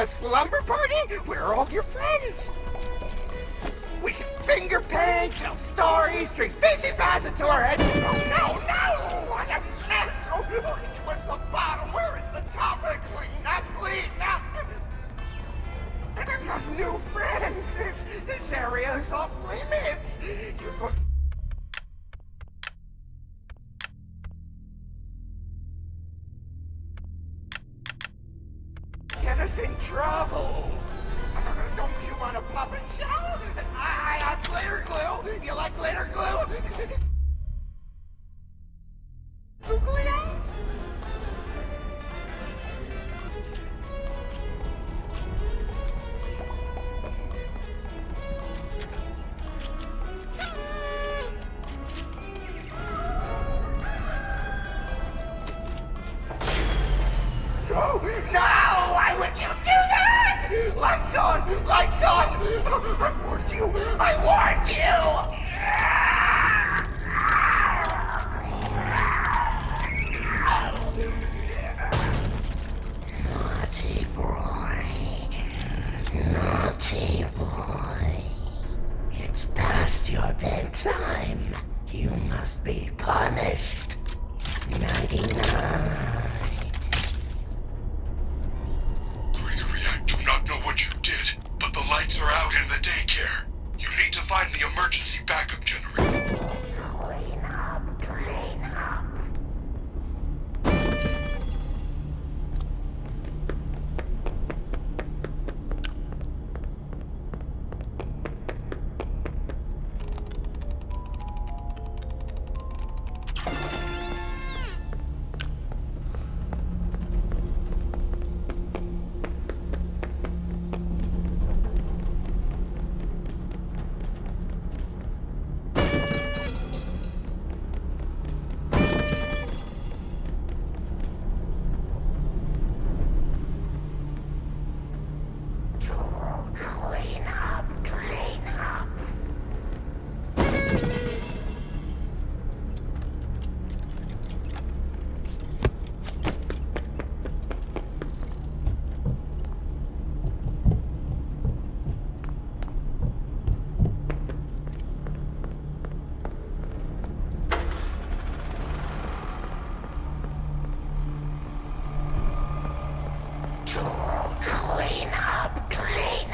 a slumber party? Where are all your friends? We can finger paint, tell stories, drink Fizzy Faz until our head. Oh no, no! What a mess! Oh, oh which was the bottom? Where is the top? Clean up, clean up! I've got new friends. This this area is off limits. You're going. Trouble. Don't you want a puppet show? I, I glitter glue. You like glitter glue? Naughty boy. It's past your bedtime. You must be punished. Nighty Clean up, clean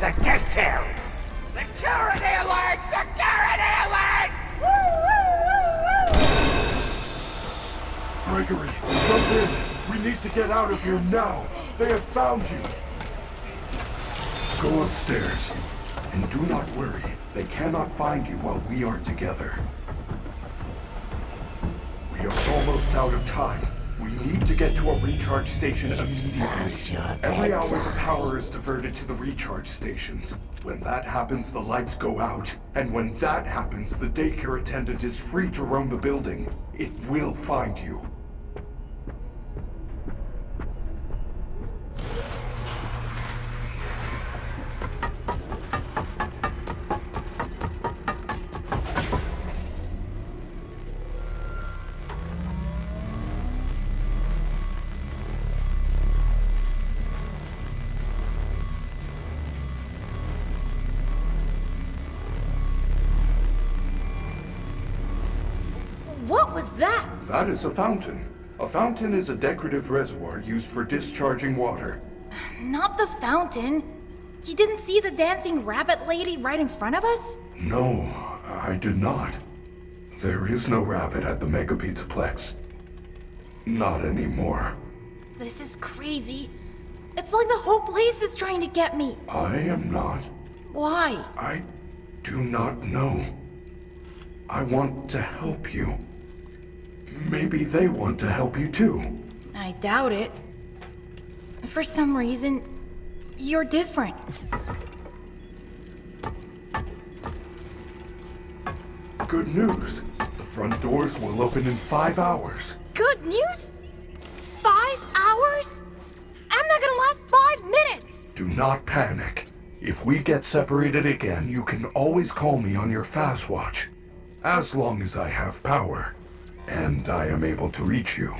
the daycare! Security alert! Security alert! Woo, woo, woo! Gregory, jump in. We need to get out of here now. They have found you. Go upstairs. And do not worry. They cannot find you while we are together. We are almost out of time. Need to get to a recharge station immediately. Every hour the power is diverted to the recharge stations. When that happens, the lights go out. And when that happens, the daycare attendant is free to roam the building. It will find you. That is a fountain. A fountain is a decorative reservoir used for discharging water. Not the fountain. You didn't see the dancing rabbit lady right in front of us? No, I did not. There is no rabbit at the Mega Pizzaplex. Not anymore. This is crazy. It's like the whole place is trying to get me. I am not. Why? I do not know. I want to help you. Maybe they want to help you too. I doubt it. For some reason, you're different. Good news. The front doors will open in five hours. Good news? Five hours? I'm not gonna last five minutes! Do not panic. If we get separated again, you can always call me on your Faz-Watch. As long as I have power. And I am able to reach you.